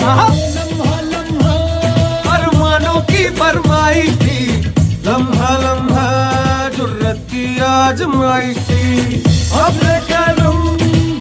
लम्हा लम्हा अरमानों की फरमाई थी। लम्हा लम्हा जुर्रत की आजमाई थी।